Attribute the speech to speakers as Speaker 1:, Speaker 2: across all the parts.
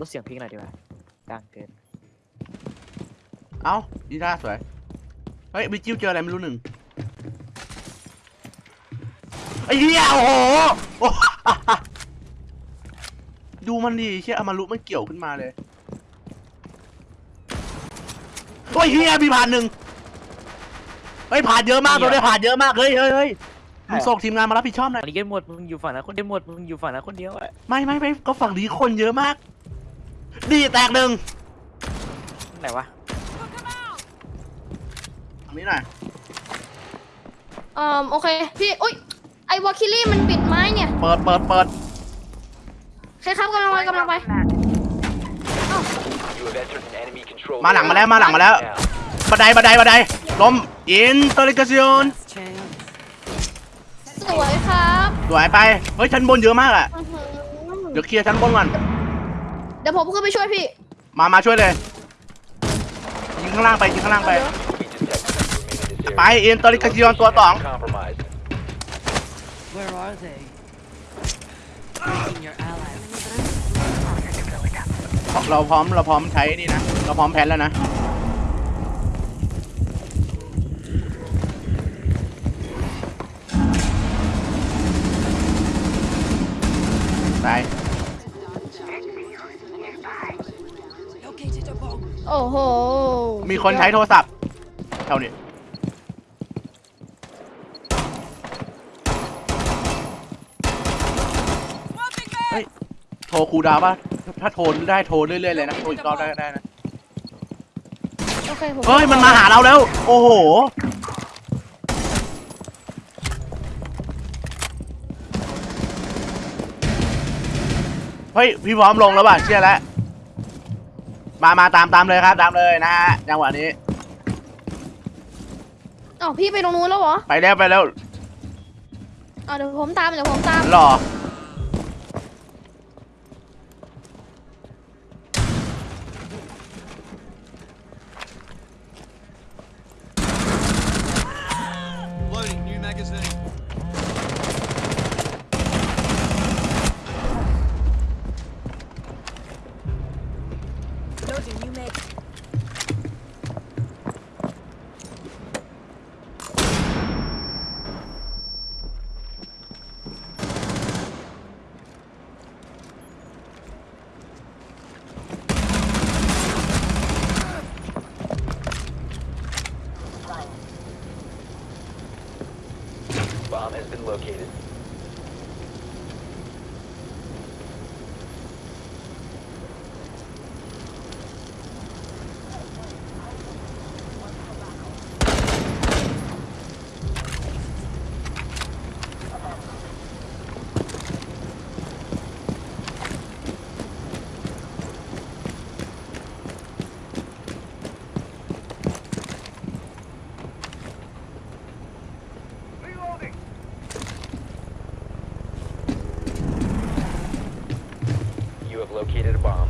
Speaker 1: ลดเสียงเพลงหน่อยดีกว่าดังเกิน
Speaker 2: เอ้าดีด้าสวย เฮ้ยวิจิวเจออะไรไม่รู้หนึ่งไอ้เหี้ยโอ้โหโอ้ดูมันดิเชี่ยอามารุมันเกี่ยวขึ้นมาเลย โอ้ยเฮียมีผ่านหนึ่งเฮ้ยผ่านเยอะมากตัวนี้ผ่านเยอะมาก เฮ้ยเฮ้ยเฮ้ยมึงส่งทีมงานมารับผิดชอบหน่อย
Speaker 1: อันนี้กันหมดมึงอยู่ฝั่งนั้นคนเดียวหมดมึงอยู่ฝั่งนั้นคนเดียวอะ
Speaker 2: ไม่ไม่ไม่ก็ฝั่งนี้คนเยอะมาก ดีแตกหนึ่ง
Speaker 1: ไหนวะ
Speaker 2: ฝั่งนี้หน่อย
Speaker 3: เอ่อโอเคพี่อุ้ยไอวอลคิลี่มันปิดไม้เนี่ย
Speaker 2: เปิดเปิดเปิด
Speaker 3: ใครครับกำลังไปกำลังไป
Speaker 4: You have entered an enemy control
Speaker 2: มาหลังมาแล้วมาหลังมาแล้ว
Speaker 4: now.
Speaker 2: บันไดบันไดบันไดล้มอินเตอร์ลิกาซิอน
Speaker 3: สวยครับ
Speaker 2: สวยไปเฮ้ยชั้นบนเยอะมากอะ
Speaker 3: อื้อหือ
Speaker 2: เดี๋ยวเคลียร์ชั้นบนก่อน
Speaker 3: เดี๋ยวผมขึ้นไปช่วยพี่
Speaker 2: มา มาช่วยเลย ยิงข้างล่างไป ยิงข้างล่างไป
Speaker 4: We detect you remain in this area.
Speaker 2: ไปอินเตอร์ลิกาซิอนตัวสอง
Speaker 4: Compromised.
Speaker 5: Where are they? Breaking your allies.
Speaker 2: เราพร้อม เราพร้อมใช้นี่นะ เราพร้อมแพนแล้วนะ ตาย
Speaker 5: Located a bomb.
Speaker 3: โอ้โห
Speaker 2: มีคนใช้โทรศัพท์เท่านี้เฮ้ยโทรครูดาวป่ะ ถ้าโทรได้โทรเรื่อยๆเลยนะ โทรอีกรอบได้ก็ได้นะ
Speaker 3: โอเคผม
Speaker 2: เฮ้ย มันมาหาเราแล้ว โอ้โห เฮ้ย พี่พร้อมลงแล้วป่ะเชื่อแล้ว มามาตามตามเลยครับตามเลยนะฮะจังหวะนี้
Speaker 3: อ๋อพี่ไปตรงนู้นแล้วเหรอ
Speaker 2: ไปแล้วไปแล้ว
Speaker 3: อ๋อเดี๋ยวผมตามเดี๋ยวผมตาม
Speaker 2: รอ
Speaker 4: has been located. You have located a bomb.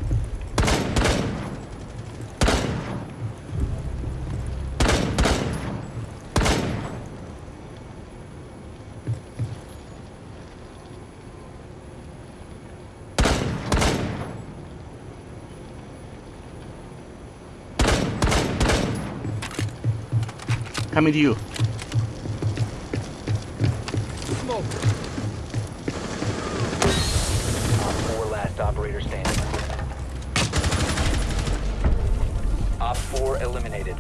Speaker 2: coming to you
Speaker 4: 4 eliminated.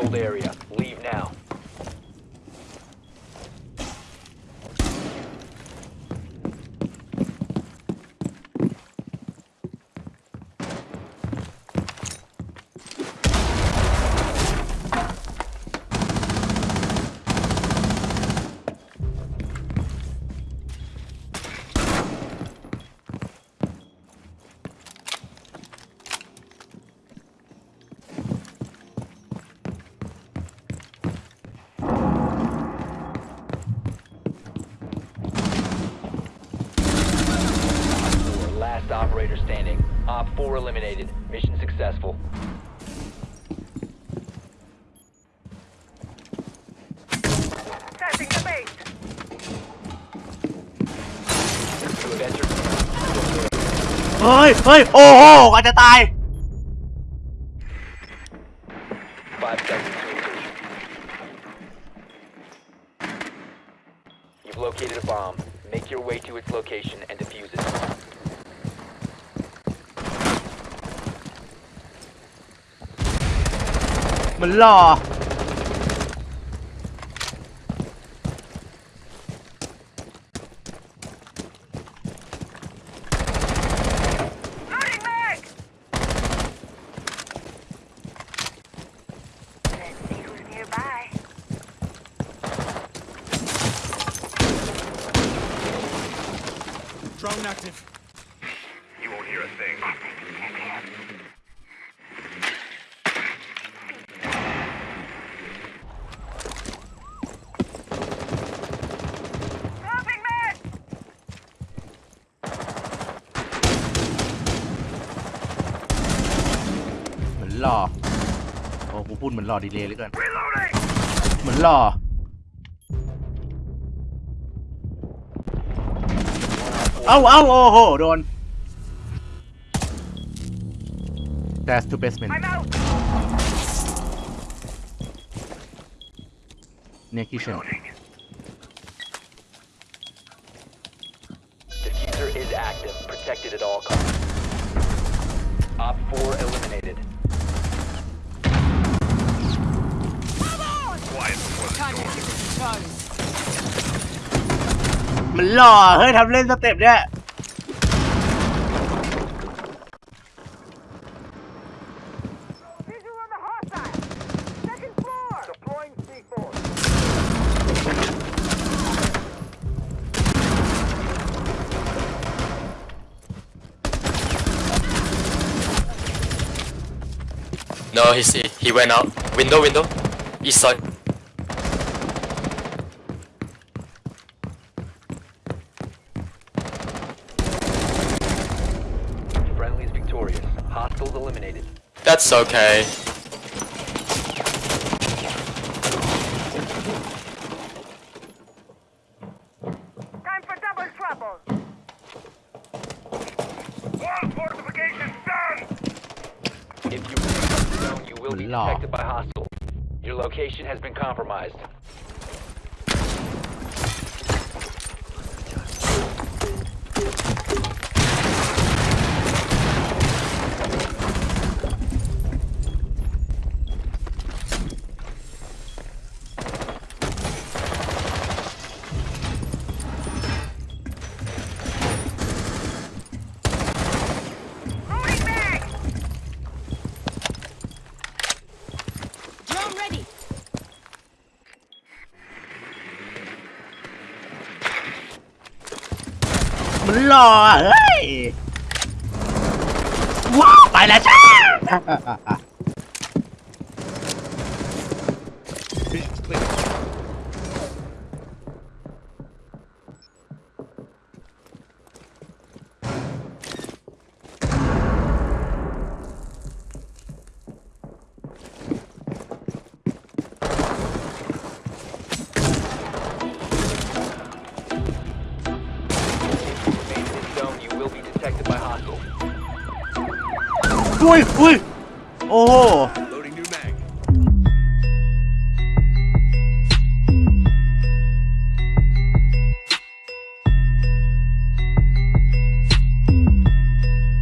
Speaker 4: Controlled area. Leave now. Op 4 eliminated. Mission successful. You have entered.
Speaker 2: เฮ้ย เฮ้ย โอ้โหอาจจะตาย
Speaker 4: Five seconds to insertion. You've located a bomb. Make your way to its location and defuse it.
Speaker 2: มันหล่อ ปูนเหมือนรอดีเลย์เหลยเกิน เหมือนรอ เอาเอาโอ้โห โดน That's two basement เนี่
Speaker 4: ยคิเชน Defuser is active, protected at all costs. Op 4 eliminated.
Speaker 2: มันหล่อ เฮ้ยทำเล่นสเต็ปเนี่ย
Speaker 6: No, he see. He went out. Window, window. East side.
Speaker 4: Eliminated.
Speaker 6: That's okay. Time for double trouble. Wall fortification down!
Speaker 4: If you leave the zone, you will be
Speaker 2: Law.
Speaker 4: detected by hostiles. Your location has been compromised.
Speaker 2: หล่อเฮ้ยว้าวไปแล้วจ้า อุ้ยอุ้ย โอ้โห